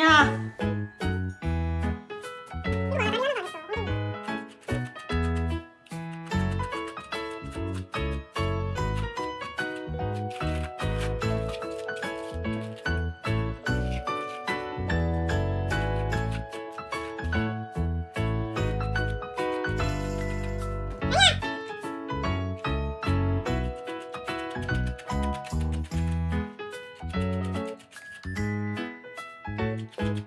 아 니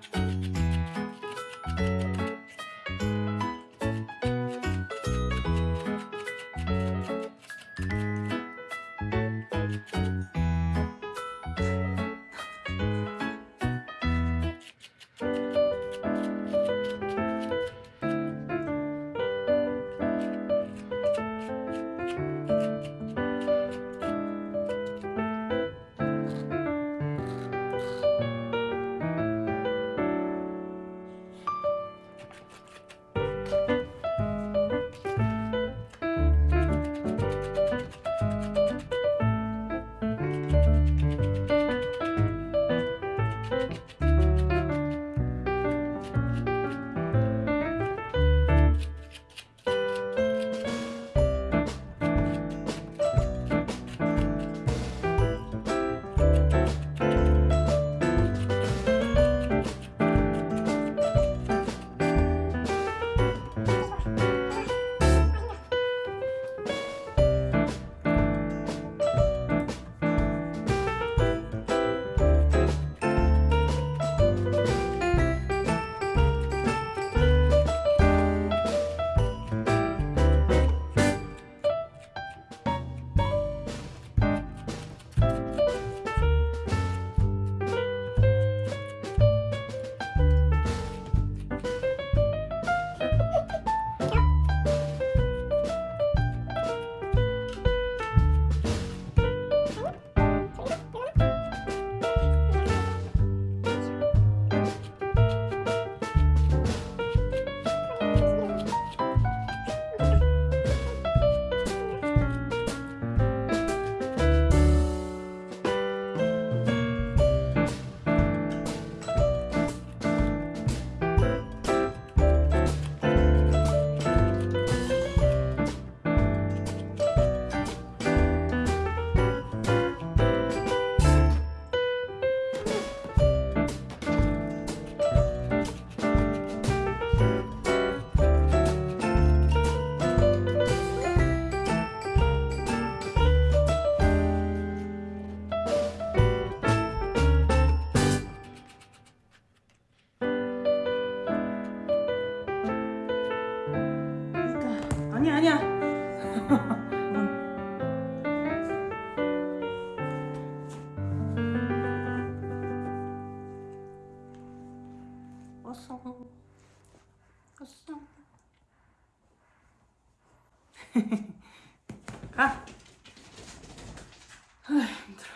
아니야 아니야. 왔어. 왔어. 가. 아 힘들어.